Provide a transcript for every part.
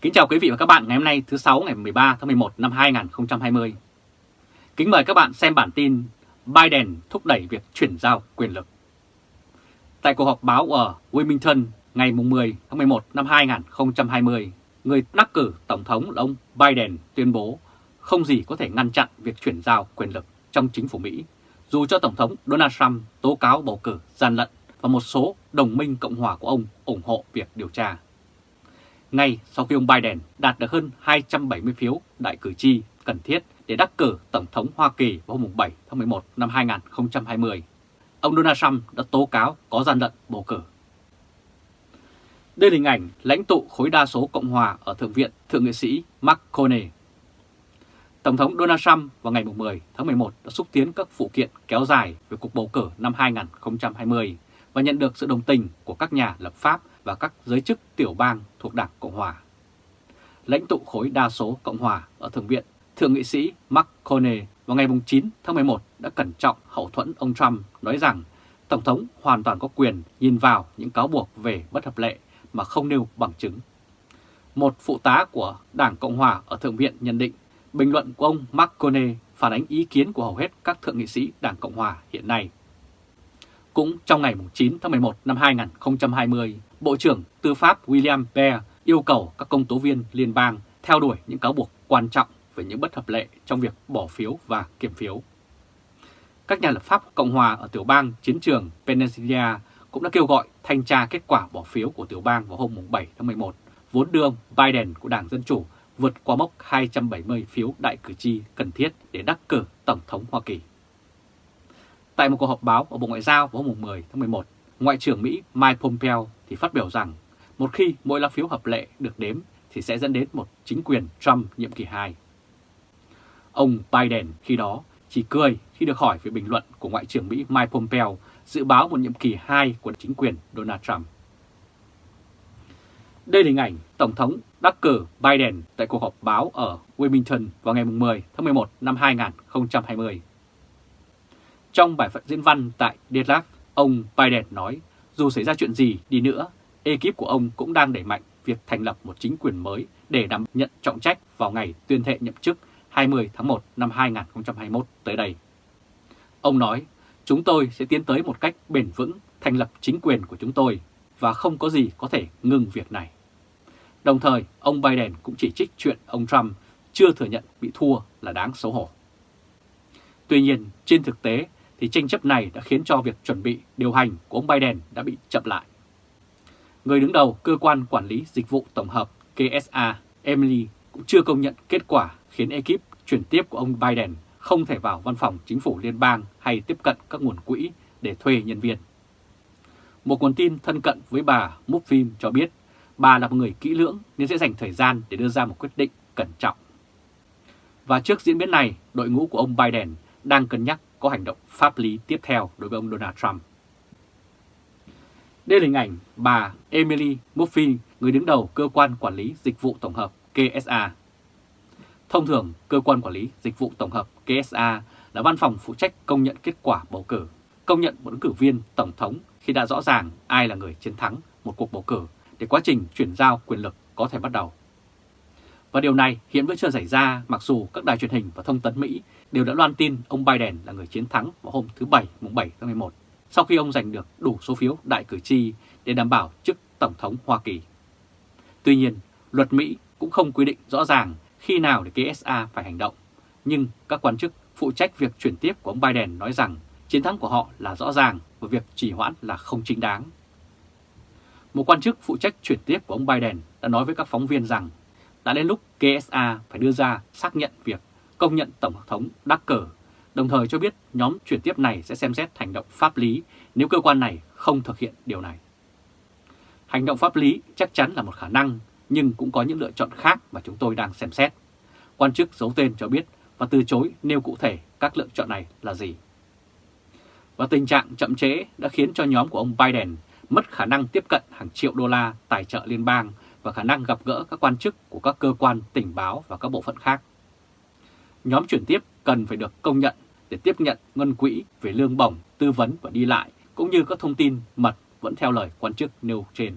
Kính chào quý vị và các bạn ngày hôm nay thứ 6 ngày 13 tháng 11 năm 2020. Kính mời các bạn xem bản tin Biden thúc đẩy việc chuyển giao quyền lực. Tại cuộc họp báo ở Wilmington ngày 10 tháng 11 năm 2020, người đắc cử Tổng thống là ông Biden tuyên bố không gì có thể ngăn chặn việc chuyển giao quyền lực trong chính phủ Mỹ, dù cho Tổng thống Donald Trump tố cáo bầu cử gian lận và một số đồng minh Cộng hòa của ông ủng hộ việc điều tra. Ngay sau khi ông Biden đạt được hơn 270 phiếu đại cử tri cần thiết để đắc cử Tổng thống Hoa Kỳ vào hôm 7 tháng 11 năm 2020, ông Donald Trump đã tố cáo có gian lận bầu cử. Đây là hình ảnh lãnh tụ khối đa số Cộng hòa ở Thượng viện Thượng nghị sĩ Mark Coney. Tổng thống Donald Trump vào ngày 10 tháng 11 đã xúc tiến các phụ kiện kéo dài về cuộc bầu cử năm 2020 và nhận được sự đồng tình của các nhà lập pháp và các giới chức tiểu bang thuộc Đảng Cộng Hòa. Lãnh tụ khối đa số Cộng Hòa ở Thượng viện, Thượng nghị sĩ mark McConnell vào ngày 9 tháng 11 đã cẩn trọng hậu thuẫn ông Trump nói rằng Tổng thống hoàn toàn có quyền nhìn vào những cáo buộc về bất hợp lệ mà không nêu bằng chứng. Một phụ tá của Đảng Cộng Hòa ở Thượng viện nhận định bình luận của ông mark McConnell phản ánh ý kiến của hầu hết các thượng nghị sĩ Đảng Cộng Hòa hiện nay. Cũng trong ngày 9 tháng 11 năm 2020, Bộ trưởng Tư pháp William Barr yêu cầu các công tố viên liên bang theo đuổi những cáo buộc quan trọng về những bất hợp lệ trong việc bỏ phiếu và kiểm phiếu. Các nhà lập pháp Cộng hòa ở tiểu bang chiến trường Pennsylvania cũng đã kêu gọi thanh tra kết quả bỏ phiếu của tiểu bang vào hôm 7 tháng 11, vốn đưa ông Biden của Đảng Dân Chủ vượt qua mốc 270 phiếu đại cử tri cần thiết để đắc cử Tổng thống Hoa Kỳ. Tại một cuộc họp báo ở Bộ Ngoại giao vào hôm 10 tháng 11, Ngoại trưởng Mỹ Mike Pompeo thì phát biểu rằng một khi mỗi lá phiếu hợp lệ được đếm thì sẽ dẫn đến một chính quyền Trump nhiệm kỳ 2. Ông Biden khi đó chỉ cười khi được hỏi về bình luận của Ngoại trưởng Mỹ Mike Pompeo dự báo một nhiệm kỳ 2 của chính quyền Donald Trump. Đây là hình ảnh Tổng thống đắc cử Biden tại cuộc họp báo ở Wilmington vào ngày 10 tháng 11 năm 2020. Trong bài phận diễn văn tại Deadlock, ông Biden nói dù xảy ra chuyện gì đi nữa, ekip của ông cũng đang đẩy mạnh việc thành lập một chính quyền mới để đảm nhận trọng trách vào ngày tuyên thệ nhậm chức 20 tháng 1 năm 2021 tới đây. Ông nói, chúng tôi sẽ tiến tới một cách bền vững thành lập chính quyền của chúng tôi và không có gì có thể ngừng việc này. Đồng thời, ông Biden cũng chỉ trích chuyện ông Trump chưa thừa nhận bị thua là đáng xấu hổ. Tuy nhiên, trên thực tế thì tranh chấp này đã khiến cho việc chuẩn bị điều hành của ông Biden đã bị chậm lại. Người đứng đầu cơ quan quản lý dịch vụ tổng hợp KSA, Emily cũng chưa công nhận kết quả khiến ekip chuyển tiếp của ông Biden không thể vào văn phòng chính phủ liên bang hay tiếp cận các nguồn quỹ để thuê nhân viên. Một nguồn tin thân cận với bà Mufim cho biết bà là một người kỹ lưỡng nên sẽ dành thời gian để đưa ra một quyết định cẩn trọng. Và trước diễn biến này, đội ngũ của ông Biden đang cân nhắc có hành động pháp lý tiếp theo đối với ông Donald Trump. Đây là hình ảnh bà Emily Murphy, người đứng đầu cơ quan quản lý dịch vụ tổng hợp KSA. Thông thường, cơ quan quản lý dịch vụ tổng hợp KSA là văn phòng phụ trách công nhận kết quả bầu cử, công nhận một ứng cử viên tổng thống khi đã rõ ràng ai là người chiến thắng một cuộc bầu cử để quá trình chuyển giao quyền lực có thể bắt đầu. Và điều này hiện vẫn chưa xảy ra mặc dù các đài truyền hình và thông tấn Mỹ đều đã loan tin ông Biden là người chiến thắng vào hôm thứ Bảy mùng 7 tháng 11 sau khi ông giành được đủ số phiếu đại cử tri để đảm bảo chức Tổng thống Hoa Kỳ. Tuy nhiên, luật Mỹ cũng không quy định rõ ràng khi nào để KSA phải hành động, nhưng các quan chức phụ trách việc chuyển tiếp của ông Biden nói rằng chiến thắng của họ là rõ ràng và việc trì hoãn là không chính đáng. Một quan chức phụ trách chuyển tiếp của ông Biden đã nói với các phóng viên rằng đã đến lúc KSA phải đưa ra xác nhận việc công nhận Tổng thống đắc cử, đồng thời cho biết nhóm chuyển tiếp này sẽ xem xét hành động pháp lý nếu cơ quan này không thực hiện điều này. Hành động pháp lý chắc chắn là một khả năng, nhưng cũng có những lựa chọn khác mà chúng tôi đang xem xét. Quan chức giấu tên cho biết và từ chối nêu cụ thể các lựa chọn này là gì. Và tình trạng chậm trễ đã khiến cho nhóm của ông Biden mất khả năng tiếp cận hàng triệu đô la tài trợ liên bang và khả năng gặp gỡ các quan chức của các cơ quan tình báo và các bộ phận khác. Nhóm chuyển tiếp cần phải được công nhận để tiếp nhận ngân quỹ về lương bổng, tư vấn và đi lại, cũng như các thông tin mật vẫn theo lời quan chức nêu trên.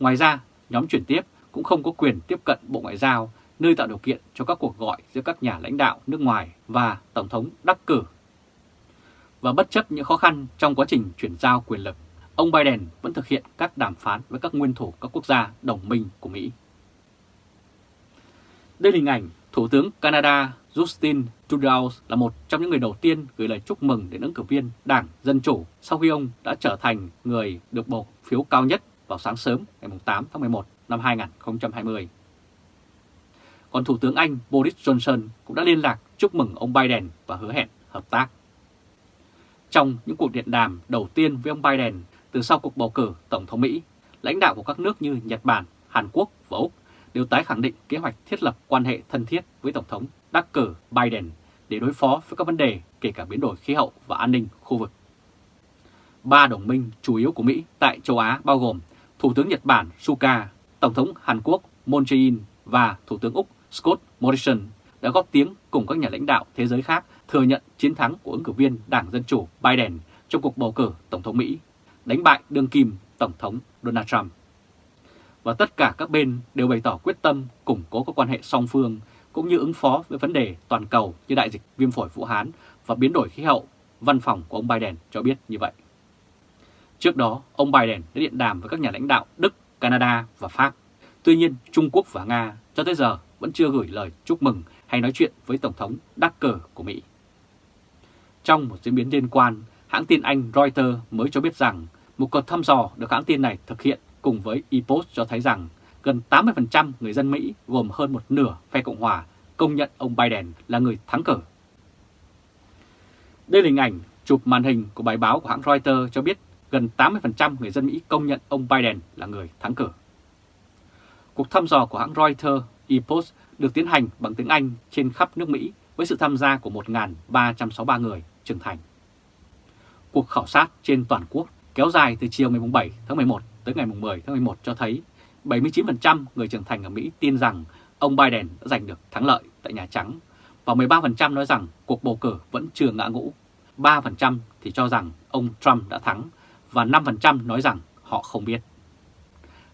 Ngoài ra, nhóm chuyển tiếp cũng không có quyền tiếp cận Bộ Ngoại giao, nơi tạo điều kiện cho các cuộc gọi giữa các nhà lãnh đạo nước ngoài và Tổng thống đắc cử. Và bất chấp những khó khăn trong quá trình chuyển giao quyền lực, ông Biden vẫn thực hiện các đàm phán với các nguyên thủ các quốc gia đồng minh của Mỹ. Đây là hình ảnh Thủ tướng Canada Justin Trudeau là một trong những người đầu tiên gửi lời chúc mừng đến ứng cử viên Đảng Dân Chủ sau khi ông đã trở thành người được bầu phiếu cao nhất vào sáng sớm ngày 8 tháng 11 năm 2020. Còn Thủ tướng Anh Boris Johnson cũng đã liên lạc chúc mừng ông Biden và hứa hẹn hợp tác. Trong những cuộc điện đàm đầu tiên với ông Biden từ sau cuộc bầu cử Tổng thống Mỹ, lãnh đạo của các nước như Nhật Bản, Hàn Quốc và Úc đều tái khẳng định kế hoạch thiết lập quan hệ thân thiết với Tổng thống đắc cử Biden để đối phó với các vấn đề kể cả biến đổi khí hậu và an ninh khu vực. Ba đồng minh chủ yếu của Mỹ tại châu Á bao gồm Thủ tướng Nhật Bản Suga, Tổng thống Hàn Quốc Moon Jae-in và Thủ tướng Úc Scott Morrison đã góp tiếng cùng các nhà lãnh đạo thế giới khác thừa nhận chiến thắng của ứng cử viên Đảng Dân Chủ Biden trong cuộc bầu cử Tổng thống Mỹ, đánh bại đương kim Tổng thống Donald Trump. Và tất cả các bên đều bày tỏ quyết tâm củng cố các quan hệ song phương cũng như ứng phó với vấn đề toàn cầu như đại dịch viêm phổi Vũ Hán và biến đổi khí hậu, văn phòng của ông Biden cho biết như vậy. Trước đó, ông Biden đã điện đàm với các nhà lãnh đạo Đức, Canada và Pháp. Tuy nhiên, Trung Quốc và Nga cho tới giờ vẫn chưa gửi lời chúc mừng hay nói chuyện với Tổng thống đắc Cờ của Mỹ. Trong một diễn biến liên quan, hãng tin Anh Reuters mới cho biết rằng một cuộc thăm dò được hãng tin này thực hiện cùng với Ipsos cho thấy rằng gần 80% người dân Mỹ, gồm hơn một nửa phe Cộng Hòa, công nhận ông Biden là người thắng cử. Đây là hình ảnh chụp màn hình của bài báo của hãng Reuters cho biết gần 80% người dân Mỹ công nhận ông Biden là người thắng cử. Cuộc thăm dò của hãng Reuters Ipsos được tiến hành bằng tiếng Anh trên khắp nước Mỹ với sự tham gia của 1.363 người trưởng thành. Cuộc khảo sát trên toàn quốc kéo dài từ chiều ngày 7 tháng 11 tới ngày 10 tháng 11 cho thấy 79% người trưởng thành ở Mỹ tin rằng ông Biden đã giành được thắng lợi tại Nhà Trắng và 13% nói rằng cuộc bầu cử vẫn chưa ngã ngũ. 3% thì cho rằng ông Trump đã thắng và 5% nói rằng họ không biết.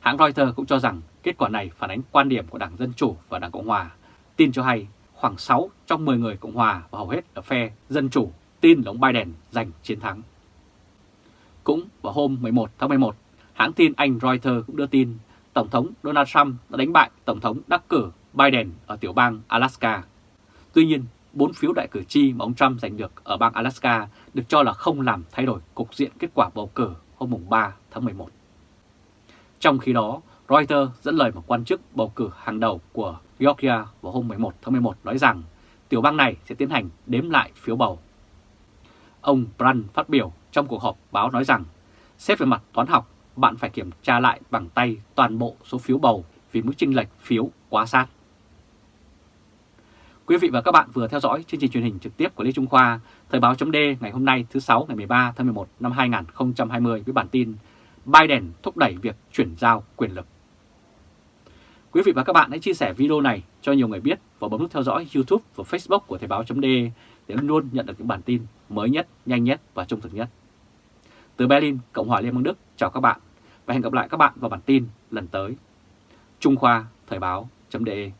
Hãng Reuters cũng cho rằng kết quả này phản ánh quan điểm của Đảng Dân Chủ và Đảng Cộng Hòa. Tin cho hay khoảng 6 trong 10 người Cộng Hòa và hầu hết ở phe Dân Chủ tin là ông Biden giành chiến thắng. Cũng vào hôm 11 tháng 11, hãng tin Anh Reuters cũng đưa tin Tổng thống Donald Trump đã đánh bại Tổng thống đắc cử Biden ở tiểu bang Alaska. Tuy nhiên, bốn phiếu đại cử tri mà ông Trump giành được ở bang Alaska được cho là không làm thay đổi cục diện kết quả bầu cử hôm 3 tháng 11. Trong khi đó, Reuters dẫn lời một quan chức bầu cử hàng đầu của Georgia vào hôm 11 tháng 11 nói rằng tiểu bang này sẽ tiến hành đếm lại phiếu bầu. Ông Brand phát biểu trong cuộc họp báo nói rằng xét về mặt toán học, bạn phải kiểm tra lại bằng tay toàn bộ số phiếu bầu vì mức chênh lệch phiếu quá sát. Quý vị và các bạn vừa theo dõi chương trình truyền hình trực tiếp của Lê Trung Khoa, Thời báo chấm ngày hôm nay thứ 6 ngày 13 tháng 11 năm 2020 với bản tin Biden thúc đẩy việc chuyển giao quyền lực. Quý vị và các bạn hãy chia sẻ video này cho nhiều người biết và bấm nút theo dõi YouTube và Facebook của Thời báo chấm để luôn nhận được những bản tin mới nhất, nhanh nhất và trung thực nhất. Từ Berlin, Cộng hòa Liên bang Đức, chào các bạn và hẹn gặp lại các bạn vào bản tin lần tới. Trung Khoa Thời báo .de